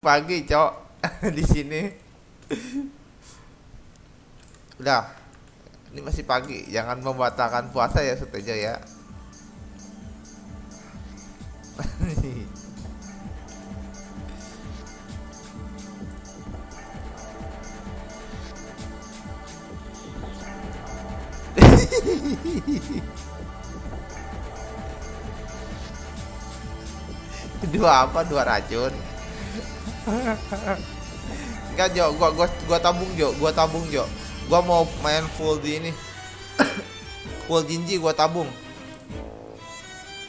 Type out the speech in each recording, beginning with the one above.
pagi cok. Di sini. Udah. Ini masih pagi. Jangan membatalkan puasa ya Sutejo ya. Dua apa? Dua racun Enggak Jo, gua gua gua tabung Jo, gua tabung Jo. Gua mau main full di ini. full Jinji gua tabung.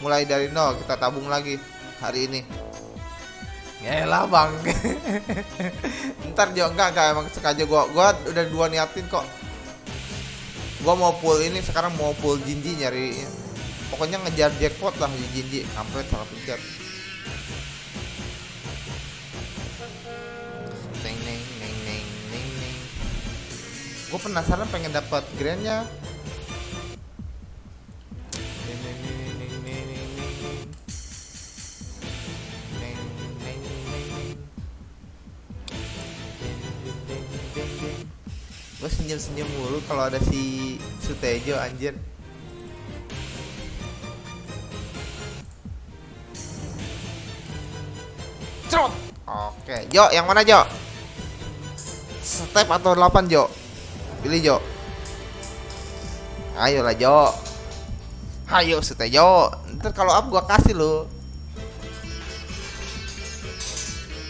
Mulai dari nol kita tabung lagi hari ini. Yaelah bang. Ntar Jo. Enggak enggak. Emang sengaja gua gua udah dua niatin kok. Gua mau full ini sekarang mau full Jinji nyari. Pokoknya ngejar jackpot lah Jinji. Sampai salah pencet gue penasaran pengen dapat grandnya gue senyum senyum mulu kalau ada si Sutejo anjir Cerot. Oke, Jo, yang mana Jo? Step atau 8 Jo? Pilih Jo. Ayolah Jo. Ayo Jo. Ntar kalau up gua kasih lo.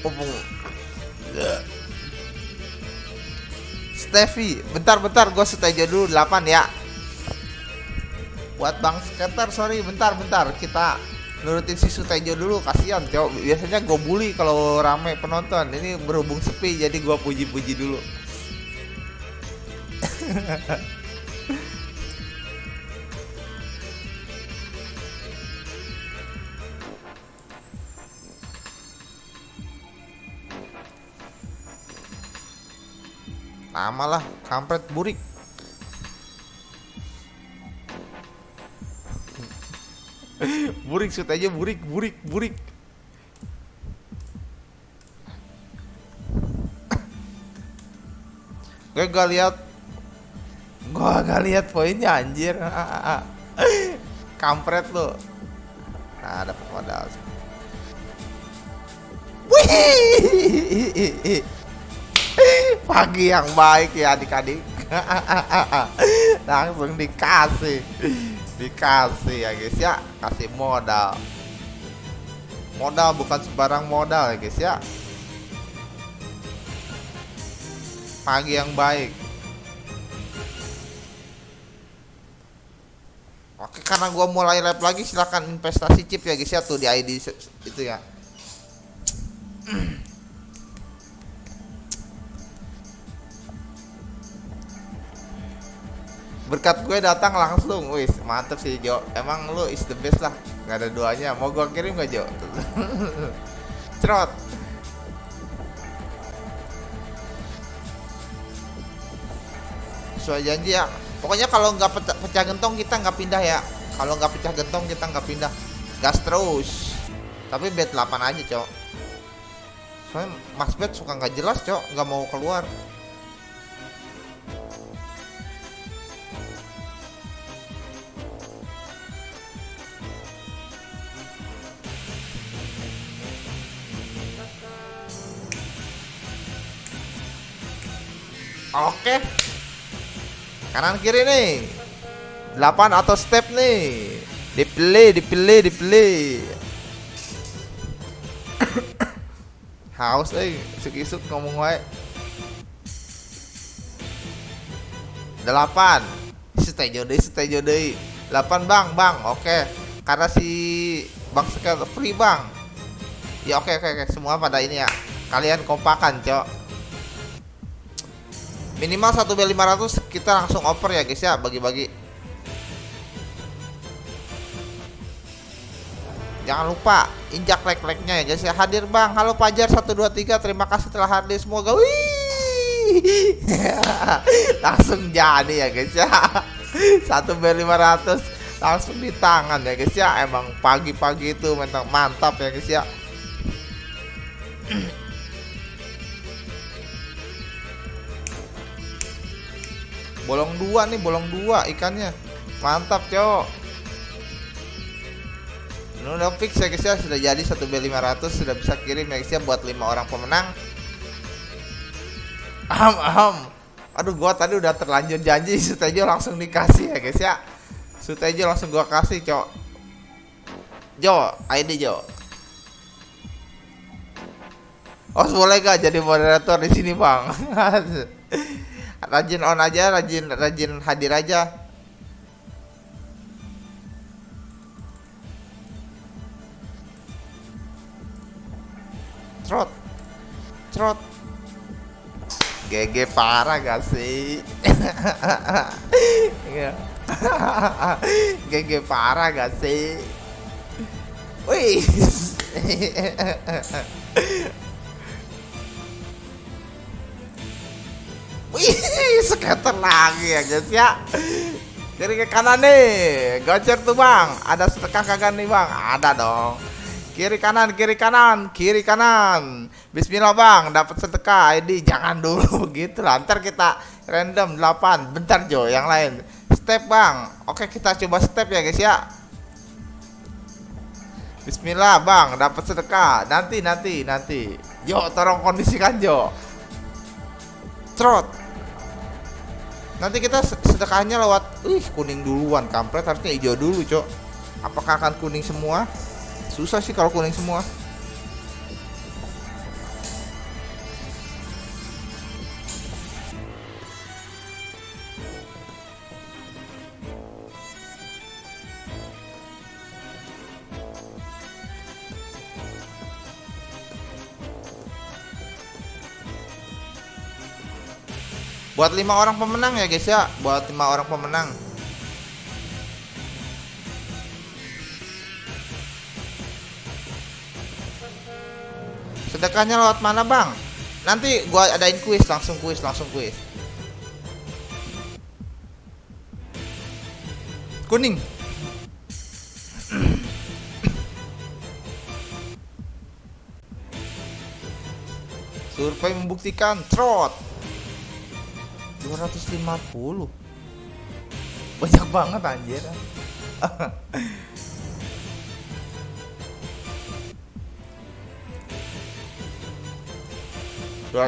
Hubung. Steffi, bentar-bentar gua Jo dulu 8 ya. Buat Bang Skater, sorry bentar-bentar kita nurutin si Sutejo dulu kasihan cowok biasanya gue bully kalau rame penonton ini berhubung sepi jadi gue puji-puji dulu Nama lah kampret burik. Burik shoot aja burik burik burik. Gue gak lihat gue gak lihat poinnya anjir. Kampret lo nah dapat modal. Wih! pagi yang baik ya adik-adik. Langsung dikasih. Dikasih ya guys ya. Kasih modal. Modal bukan sembarang modal ya guys ya. Pagi yang baik oke karena gua mulai live lagi silahkan investasi chip ya guys ya tuh di ID itu ya. Berkat gue datang langsung wis mantep sih Jo. Emang lu is the best lah nggak ada doanya mau gue kirim gak Jo? Cerot. Sesuai janji ya pokoknya kalau nggak pecah, pecah gentong kita nggak pindah ya. Kalau nggak pecah gentong kita nggak pindah. Gas terus. Tapi bed 8 aja cok. Soalnya mas bed suka nggak jelas cok. Nggak mau keluar. Oke. Kanan kiri nih. 8 atau step nih. Dipilih, dipilih, dipilih. Haus eh, isuk-isuk ngomong wae. 8. Stay deh, stay deh. 8 Bang, Bang. Oke. Karena si Bang sekali free Bang. Ya oke oke oke semua pada ini ya. Kalian kompakan, Cok minimal 1 B 500 kita langsung over ya guys ya bagi-bagi. Jangan lupa injak like-like-nya ya guys ya. Hadir bang. Halo Pajar 123 terima kasih telah hadir. Semoga wih. Langsung jadi ya guys ya. 1 B 500 langsung di tangan ya guys ya. Emang pagi-pagi itu mantap mantap ya guys ya bolong dua nih bolong dua ikannya. Mantap cok ini udah fix ya guys ya. Sudah jadi 1B500 sudah bisa kirim ya guys ya buat lima orang pemenang. Aham aham aduh gua tadi udah terlanjur janji Sutejo langsung dikasih ya guys ya. Sutejo langsung gua kasih cok Jo ID Jo. Oh boleh gak jadi moderator di sini bang? rajin on aja, rajin rajin hadir aja. Trot, trot. GG parah gak sih? GG parah gak sih? Wih. Wih, skater lagi ya guys ya. Kiri ke kanan nih, gocor tuh bang. Ada sedekah kagak nih bang? Ada dong. Kiri kanan, kiri kanan, kiri kanan. Bismillah bang, dapat sedekah. ID jangan dulu begitu lah. Ntar kita random 8. Bentar Jo, yang lain. Step bang. Oke kita coba step ya guys ya. Bismillah bang, dapat sedekah. Nanti, nanti, nanti. Jo, tolong kondisikan Jo. Trot. Nanti kita sedekahnya lewat Ih kuning duluan Kampret harusnya hijau dulu cok Apakah akan kuning semua? Susah sih kalau kuning semua Buat lima orang pemenang ya guys ya, buat lima orang pemenang. Sedekahnya lewat mana bang? Nanti gua adain kuis, langsung kuis, langsung kuis. Kuning. Survei membuktikan trot. 250 banyak banget anjir. Dua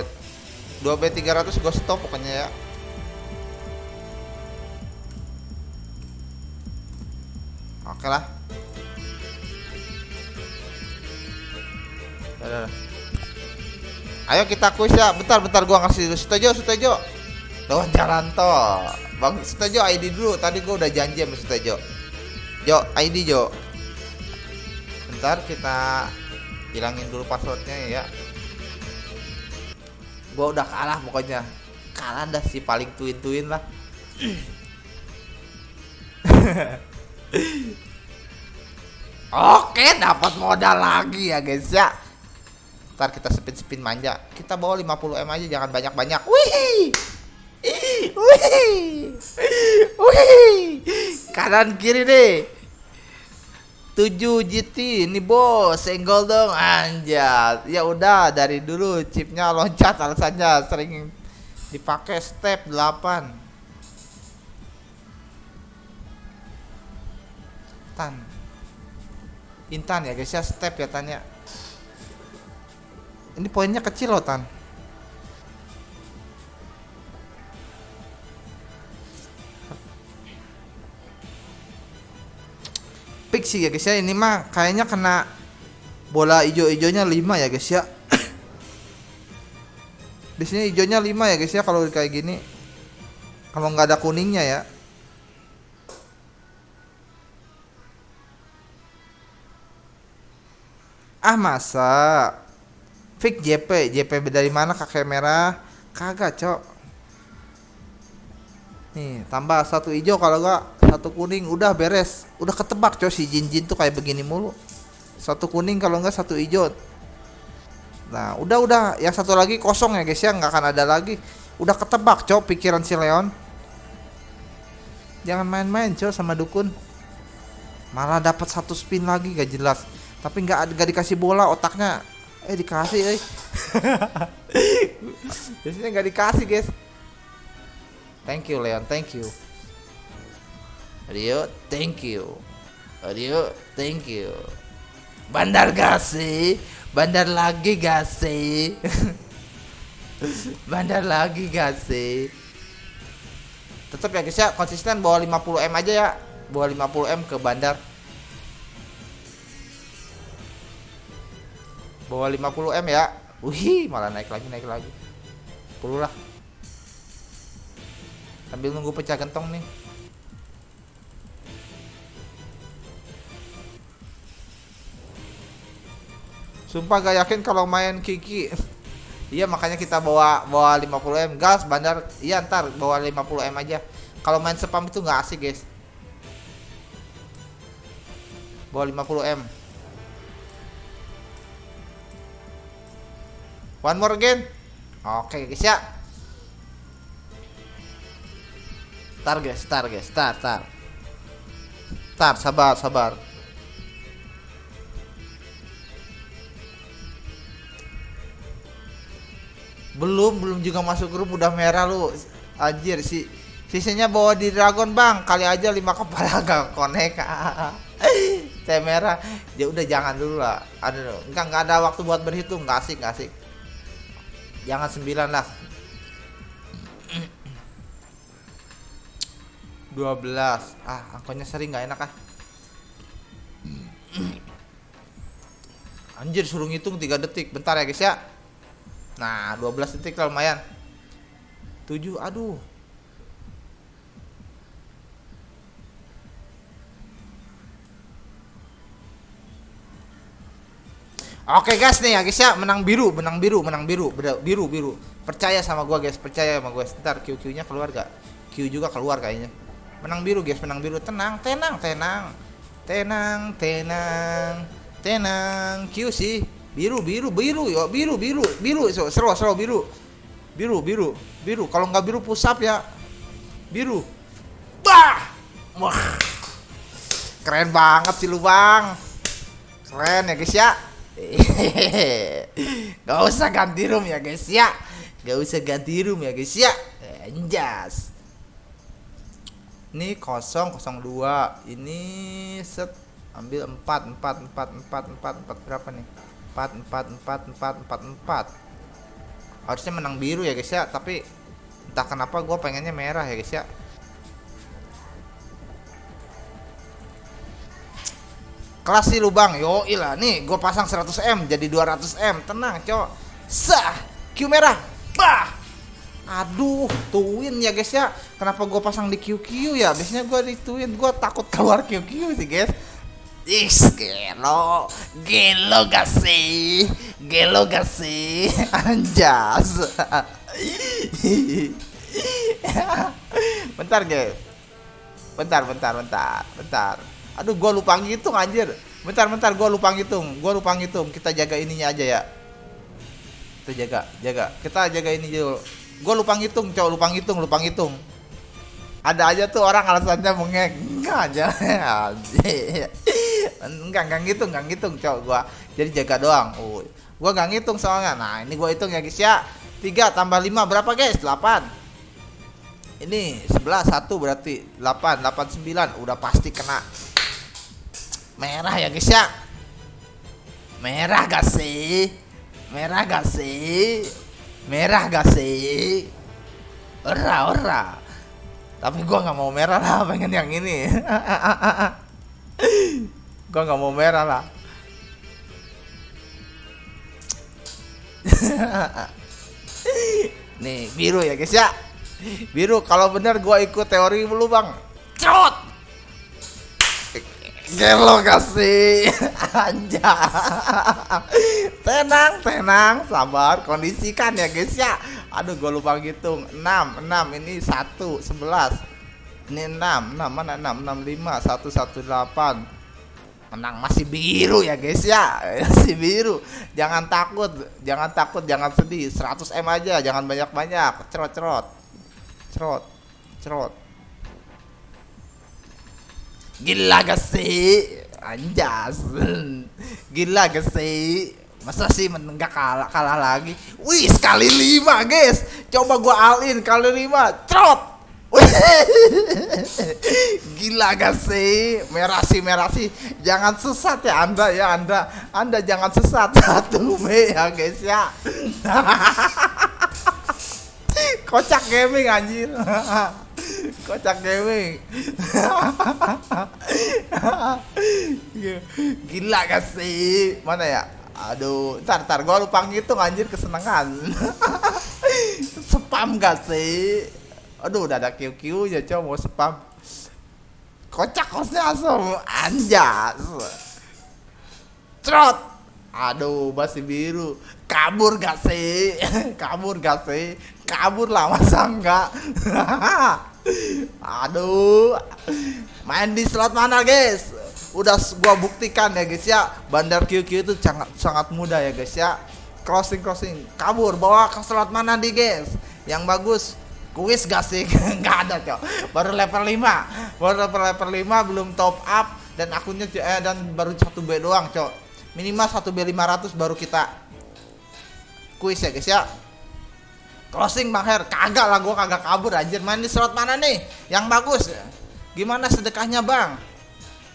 dua b 300 gue stop pokoknya ya. Oke lah. Ayo kita kuis ya. Bentar, bentar gua ngasih. Setuju, setuju. Lewat jalan tol. Bang Sutejo ID dulu. Tadi gue udah janji sama Sutejo. Jo, ID Jo. Bentar kita hilangin dulu passwordnya ya. Gue udah kalah pokoknya. Kalah dah si paling tuin-tuin lah. Oke, dapat modal lagi ya guys ya. Ntar kita spin-spin manja. Kita bawa 50M aja jangan banyak-banyak. Wih! Wih. Wih. Kanan kiri deh. 7 GT ini bos senggol dong anjat ya udah dari dulu chipnya loncat alasannya sering dipakai step 8 tan intan ya guys ya step ya tanya ini poinnya kecil loh tan sih ya guys ya. Ini mah kayaknya kena bola hijau-hijaunya 5 ya guys ya. Di sini hijaunya 5 ya guys ya kalau kayak gini. Kalau nggak ada kuningnya ya. Ah masa? Fix JP JP dari mana kakek merah kagak cok. Nih tambah satu hijau kalau gak satu kuning udah beres. Udah ketebak coy si Jin Jin tuh kayak begini mulu. Satu kuning kalau enggak satu hijau. Nah udah udah. Yang satu lagi kosong ya guys ya. Nggak akan ada lagi. Udah ketebak coy pikiran si Leon. Jangan main-main coy sama dukun. Malah dapat satu spin lagi gak jelas. Tapi nggak gak dikasih bola otaknya. Eh dikasih eh. Biasanya nggak dikasih guys. Thank you Leon. Thank you Rio thank you. Rio thank you. Bandar gasi bandar lagi gasi. Bandar lagi gasi. Tetap ya guys ya konsisten bawa 50 m aja ya. Bawa 50 m ke bandar. Bawa 50 m ya. Wih malah naik lagi naik lagi. 10 lah sambil nunggu pecah gentong nih Sumpah gak yakin kalau main Kiki. Iya makanya kita bawa bawa 50 m. Gas bandar iya ntar bawa 50 m aja. Kalau main spam itu nggak asik guys. Bawa 50 m. One more again. Oke guys ya. Tar guys tar guys tar tar tar sabar sabar belum belum juga masuk grup udah merah lu. Anjir sih sisanya bawa di dragon bang kali aja lima kepala gak konek. Saya merah. Ya udah jangan dulu lah. Aduh enggak nggak ada waktu buat berhitung. Nggak asik nggak asik. Jangan sembilan lah. 12 ah angkanya sering nggak enak ah. Anjir suruh ngitung 3 detik. Bentar ya guys ya Nah 12 detik lah lumayan. 7 aduh. Oke guys nih ya guys ya menang biru menang biru menang biru biru biru. Percaya sama gua guys percaya sama gua. Ntar QQ nya keluar gak Q juga keluar kayaknya. Menang biru guys menang biru. Tenang tenang tenang. Tenang tenang tenang. Q sih biru biru biru yo biru biru biru so seru seru biru. Biru biru biru. Kalau nggak biru pusap ya. Biru. Bah! Wah. Keren banget sih lu bang. Keren ya guys ya. Gak usah ganti room ya guys ya. Gak usah ganti room ya guys ya. Anjas. Ini kosong kosong dua. Ini set Ambil empat empat empat empat empat empat. Berapa nih 4 4 4 4 4 4 harusnya menang biru ya guys ya. Tapi entah kenapa gue pengennya merah ya guys ya. Kelas sih lubang yo ilah nih gue pasang 100M jadi 200M tenang cowok. Sah Q merah. Bah! Aduh tuin ya guys ya. Kenapa gue pasang di QQ ya? Biasanya gue di tuin gue takut keluar QQ sih guys Is gelo, gelo gak sih? Gelo gak sih? Anjas. bentar guys. Bentar, bentar, bentar, bentar. Aduh, gua lupa ngitung anjir. Bentar, bentar, gua lupa ngitung. Gua lupa ngitung. Kita jaga ininya aja ya. Kita jaga, jaga. Kita jaga ini dulu. Gua lupa ngitung, cowok lupa ngitung, lupa ngitung ada aja tuh orang alasannya mengek aja. Enggak enggak ngitung enggak ngitung cowok gua. Jadi jaga doang. Oh gua enggak ngitung soalnya. Nah ini gua hitung ya guys ya. 3 tambah 5 berapa guys? 8 ini 11 satu berarti 8 8 9 udah pasti kena. Merah ya guys ya. Merah gak sih? Merah gak sih? Merah gak sih? Ora ora tapi gua nggak mau merah lah pengen yang ini. Gua nggak mau merah lah. Nih biru ya guys ya. Biru kalau bener gua ikut teori dulu bang. Cerot! Gelo kasih anja tenang tenang sabar kondisikan ya guys ya aduh gue lupa ngitung. 6 6 ini 1 11 ini 6 6 mana 6 6 5 1 1 8 menang masih biru ya guys ya. Masih biru. Jangan takut jangan takut jangan sedih. 100 M aja jangan banyak-banyak. Cerot cerot. Cerot cerot. Gila gak sih? Anjas. Gila gak sih Masa sih menenggak kalah kalah lagi? Wih sekali lima guys. Coba gua alin kali lima, trot. Gila gak sih? Merah sih, merah sih. Jangan sesat ya Anda ya, Anda. Anda jangan sesat. Satu Mei ya guys ya. Kocak gaming anjir. Kocak gaming. Gila gak sih? Mana ya? Aduh, ntar, ntar gue lupa ngitung anjir kesenangan Spam gak sih? Aduh, udah ada QQ ya coba mau spam Kocak kosnya asem Anjas Trot Aduh, masih biru Kabur gak sih? Kabur gak sih? Kabur lah, masa enggak? Aduh Main di slot mana guys? Udah gua buktikan ya guys ya. Bandar QQ itu sangat sangat mudah ya guys ya. Crossing crossing kabur bawa ke slot mana di guys? Yang bagus kuis gak sih? Nggak ada cok. Baru level 5 baru level level 5 belum top up dan akunnya eh, dan baru satu B doang cok. Minimal satu B 500 baru kita kuis ya guys ya. Crossing bang kagak lah gua kagak kabur anjir. Main di slot mana nih? Yang bagus. Gimana sedekahnya bang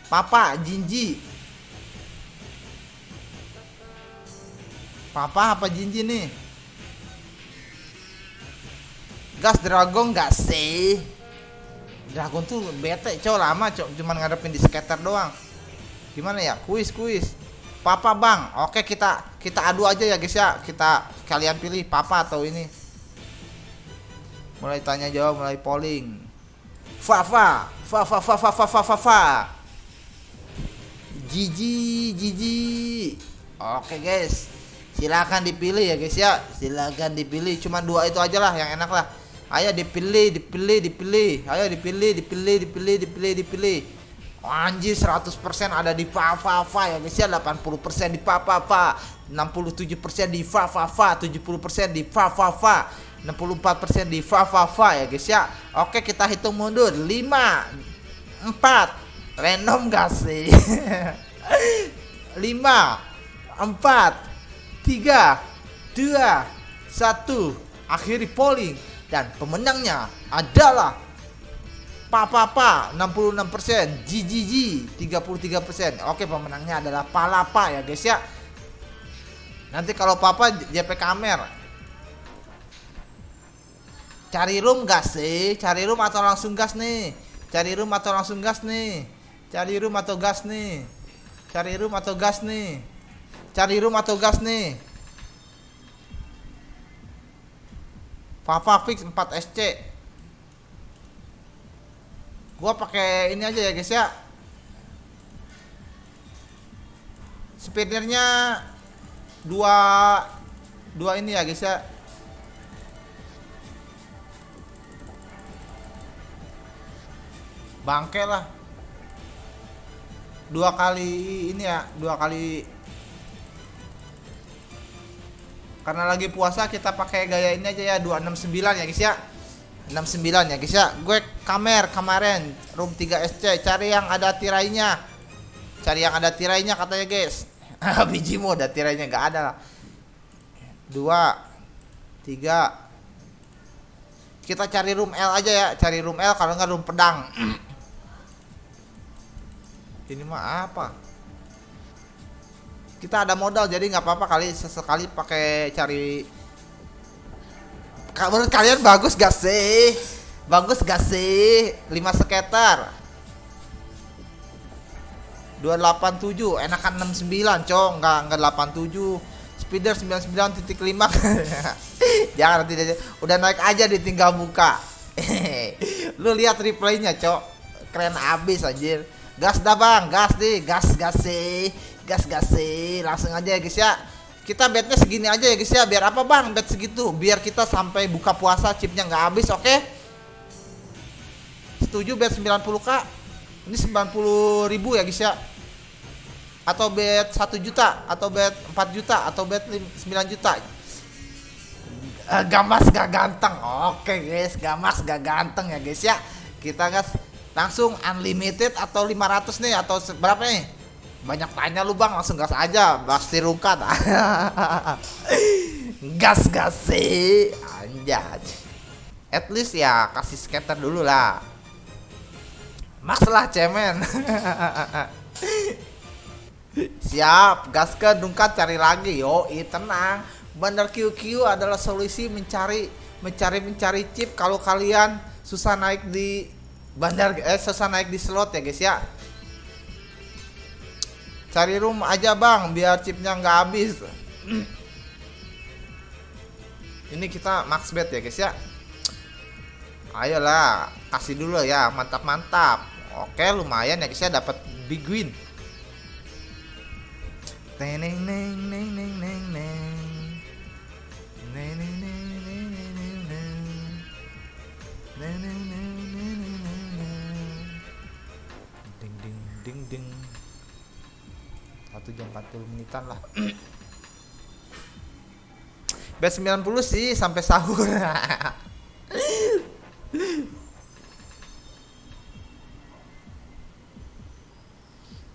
Papa, Jinji. Papa apa Jinji nih? Gas Dragon gak sih? Dragon tuh bete cow lama cow cuman ngadepin di skater doang. Gimana ya? Kuis kuis. Papa bang, oke kita kita adu aja ya guys ya. Kita kalian pilih papa atau ini. Mulai tanya jawab, mulai polling. Fafa, Fafa, Fafa, Fafa, Fafa. Jiji, Jiji. Oke guys, silakan dipilih ya guys ya. Silakan dipilih. Cuma dua itu aja lah yang enak lah. Ayo dipilih, dipilih, dipilih. Ayo dipilih, dipilih, dipilih, dipilih, dipilih. Anjir 100% ada di Fafa ya guys ya 80% di Fafa 67% di Fafa 70% di Fafa 64% di Fafa ya guys ya Oke kita hitung mundur 5 4 Random gak sih? 5 4 3 2 1 Akhiri polling dan pemenangnya adalah Papa Pa 66%, GGG 33%. Oke, pemenangnya adalah Palapa ya, guys ya. Nanti kalau Papa JP Kamer. Cari room gas sih? Cari room atau langsung gas nih? Cari room atau langsung gas nih? Cari room atau gas nih? Cari room atau gas nih? Cari room atau gas nih? Papa fix 4 SC. Gua pakai ini aja ya guys ya. Speedernya dua dua ini ya guys ya. Bangke lah dua kali ini ya dua kali. Karena lagi puasa kita pakai gaya ini aja ya 269 ya guys ya. 69 ya guys ya. Gue kamer kemarin room 3 SC cari yang ada tirainya. Cari yang ada tirainya katanya guys. Biji mau ada tirainya nggak ada lah. Dua tiga. Kita cari room L aja ya cari room L kalau nggak room pedang ini mah apa? Kita ada modal jadi nggak apa-apa kali sesekali pakai cari. Menurut kalian bagus gak sih? Bagus gak sih? 5 sekitar. 287 enakan 69 cong. Nggak nggak 87 speeder 99.5 jangan nanti udah naik aja ditinggal buka. Lu lihat replaynya cok. Keren abis anjir gas dah bang. Gas deh gas gas sih. Gas gas sih. Langsung aja ya guys ya. Kita bednya segini aja ya guys ya. Biar apa bang? Bed segitu. Biar kita sampai buka puasa chipnya nggak habis oke? Okay? setuju bed 90k ini 90 ribu ya guys ya. Atau bed 1 juta atau bed 4 juta atau bed 9 juta. Uh, gamas gak ganteng. Oke okay, guys. Gamas gak ganteng ya guys ya. Kita gas langsung unlimited atau 500 nih atau berapa nih? Banyak tanya lu bang langsung gas aja pasti rungkat. Gas gas sih anjay. At least ya kasih skater dulu lah. Max lah cemen. Siap, gas ke dungkat cari lagi. Yo, tenang. Bandar QQ adalah solusi mencari mencari mencari chip kalau kalian susah naik di bandar eh susah naik di slot ya guys ya. Cari room aja bang, biar chipnya nggak habis. Ini kita max bet ya guys ya. Ayolah, kasih dulu ya, mantap-mantap. Oke, lumayan ya guys ya dapat big win. Neng neng. Neng neng neng neng neng neng neng. Neng neng neng neng ding ding. Satu jam 40 menitan lah. Bet 90 sih sampai sahur.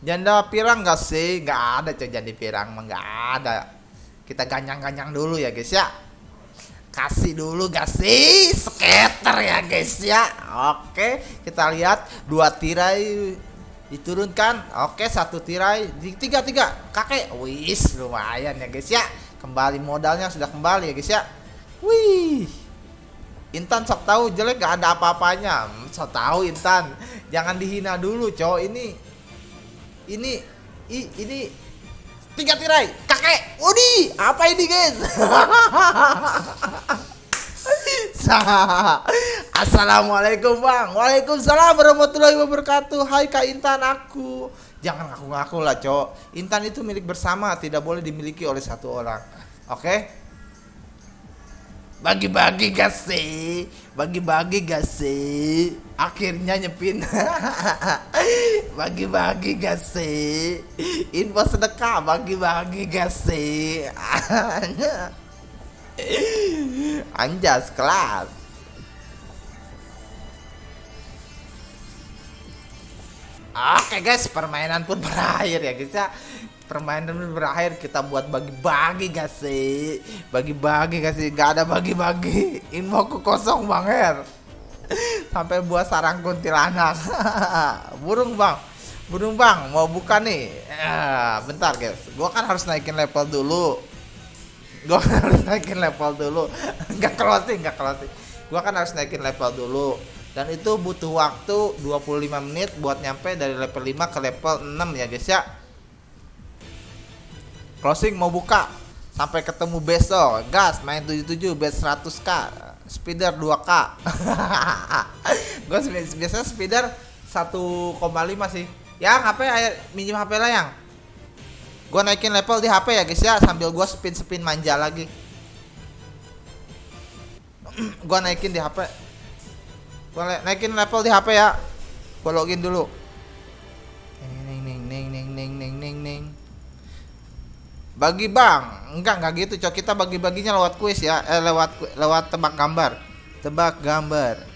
Janda pirang gak sih? Gak ada coy janda pirang mah ada. Kita ganyang-ganyang dulu ya guys ya. Kasih dulu gak sih? Skater ya guys ya. Oke, kita lihat dua tirai diturunkan. Oke, satu tirai di tiga tiga kakek. Wis lumayan ya guys ya. Kembali modalnya sudah kembali ya guys ya. Wih. Intan sok tahu jelek gak ada apa-apanya. Hmm, sok tahu Intan. Jangan dihina dulu, cowok ini ini i, ini tiga tirai kakek Udi apa ini guys Assalamualaikum bang. Waalaikumsalam warahmatullahi wabarakatuh. Hai Kak Intan aku. Jangan ngaku-ngaku lah cowok Intan itu milik bersama Tidak boleh dimiliki oleh satu orang. Oke? Okay? bagi-bagi gak sih? Bagi-bagi gak sih? Akhirnya nyepin. Bagi-bagi gak sih? Info sedekah bagi-bagi gak sih anjas kelas. Oke guys, permainan pun berakhir ya guys ya. Permainan berakhir kita buat bagi-bagi gak sih. Bagi-bagi gak sih. Gak ada bagi-bagi. Info kosong bang Her. Sampai buat sarang kuntilanak. Burung bang. Burung bang. Mau buka nih. Ya, bentar guys. Gua kan harus naikin level dulu gua kan harus naikin level dulu. Nggak closing nggak closing. Gua kan harus naikin level dulu. Dan itu butuh waktu 25 menit buat nyampe dari level 5 ke level 6 ya guys ya. Closing mau buka. Sampai ketemu besok. Gas main 77 base 100k speeder 2k gue biasanya speeder 1,5 sih. Yang HP minjem HP lah yang gue naikin level di HP ya guys ya sambil gue spin spin manja lagi. Gue naikin di HP gue naikin level di HP ya. Gue login dulu. Neng neng neng neng neng neng neng neng bagi bang enggak enggak gitu cok. Kita bagi baginya lewat kuis ya eh, lewat lewat tebak gambar. Tebak gambar